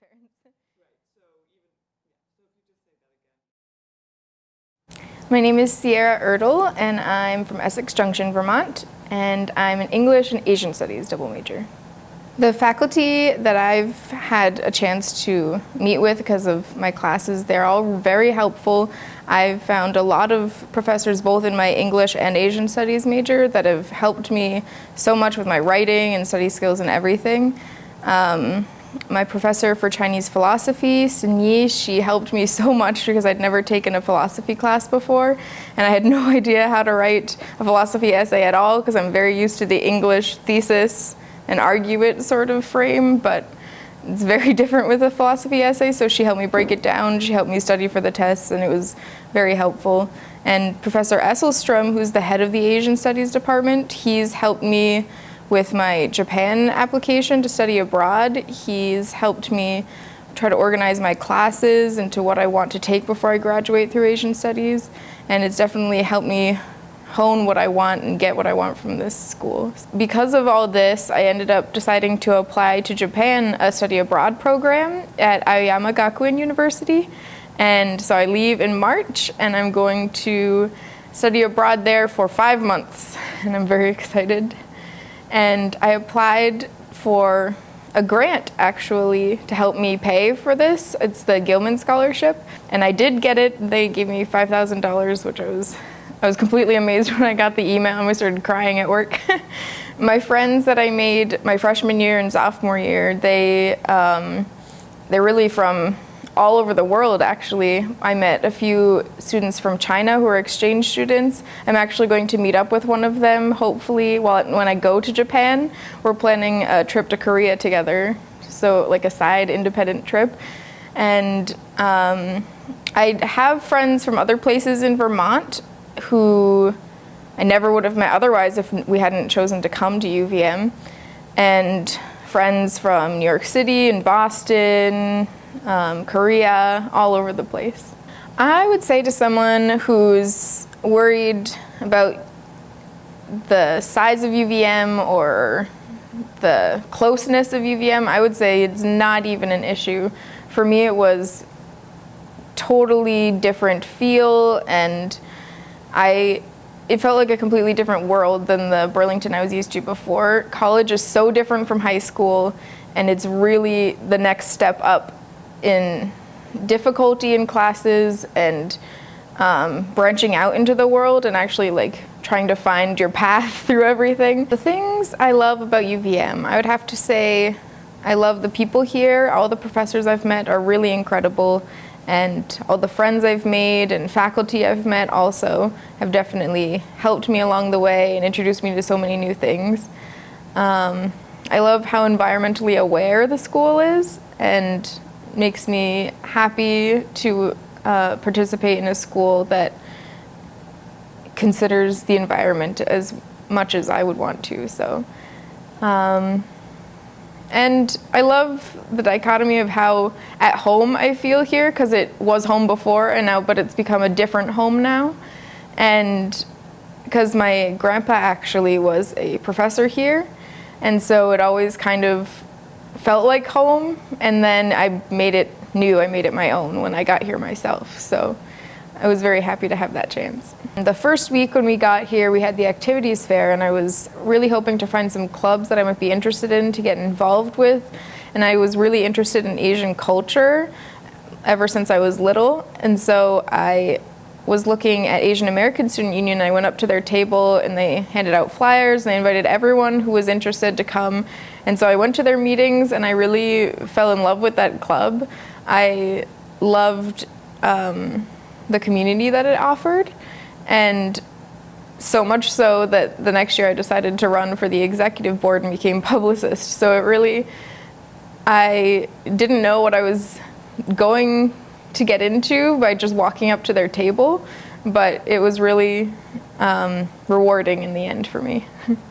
parents. My name is Sierra Erdl, and I'm from Essex Junction, Vermont, and I'm an English and Asian Studies double major. The faculty that I've had a chance to meet with because of my classes, they're all very helpful. I've found a lot of professors both in my English and Asian Studies major that have helped me so much with my writing and study skills and everything. Um, my professor for Chinese philosophy, Sin Yee, she helped me so much because I'd never taken a philosophy class before and I had no idea how to write a philosophy essay at all because I'm very used to the English thesis and argue it sort of frame, but it's very different with a philosophy essay, so she helped me break it down, she helped me study for the tests, and it was very helpful. And Professor Esselstrom, who's the head of the Asian Studies Department, he's helped me with my Japan application to study abroad. He's helped me try to organize my classes into what I want to take before I graduate through Asian Studies, and it's definitely helped me hone what I want and get what I want from this school. Because of all this, I ended up deciding to apply to Japan, a study abroad program at Aoyama Gakuin University. And so I leave in March and I'm going to study abroad there for five months and I'm very excited. And I applied for a grant actually to help me pay for this. It's the Gilman Scholarship and I did get it. They gave me $5,000 which I was I was completely amazed when I got the email and I started crying at work. my friends that I made my freshman year and sophomore year, they, um, they're really from all over the world actually. I met a few students from China who are exchange students. I'm actually going to meet up with one of them hopefully while, when I go to Japan. We're planning a trip to Korea together, so like a side independent trip. And um, I have friends from other places in Vermont who I never would have met otherwise if we hadn't chosen to come to UVM. And friends from New York City and Boston, um, Korea, all over the place. I would say to someone who's worried about the size of UVM or the closeness of UVM, I would say it's not even an issue. For me, it was totally different feel and I it felt like a completely different world than the Burlington I was used to before. College is so different from high school and it's really the next step up in difficulty in classes and um, branching out into the world and actually like trying to find your path through everything. The things I love about UVM, I would have to say I love the people here. All the professors I've met are really incredible and all the friends I've made and faculty I've met also have definitely helped me along the way and introduced me to so many new things. Um, I love how environmentally aware the school is and makes me happy to uh, participate in a school that considers the environment as much as I would want to. So. Um, and I love the dichotomy of how at home I feel here because it was home before and now, but it's become a different home now. And because my grandpa actually was a professor here. And so it always kind of felt like home. And then I made it new, I made it my own when I got here myself. So I was very happy to have that chance. The first week when we got here, we had the activities fair and I was really hoping to find some clubs that I might be interested in to get involved with. And I was really interested in Asian culture ever since I was little. And so I was looking at Asian American Student Union. I went up to their table and they handed out flyers and they invited everyone who was interested to come. And so I went to their meetings and I really fell in love with that club. I loved um, the community that it offered. And so much so that the next year I decided to run for the executive board and became publicist. So it really, I didn't know what I was going to get into by just walking up to their table, but it was really um, rewarding in the end for me.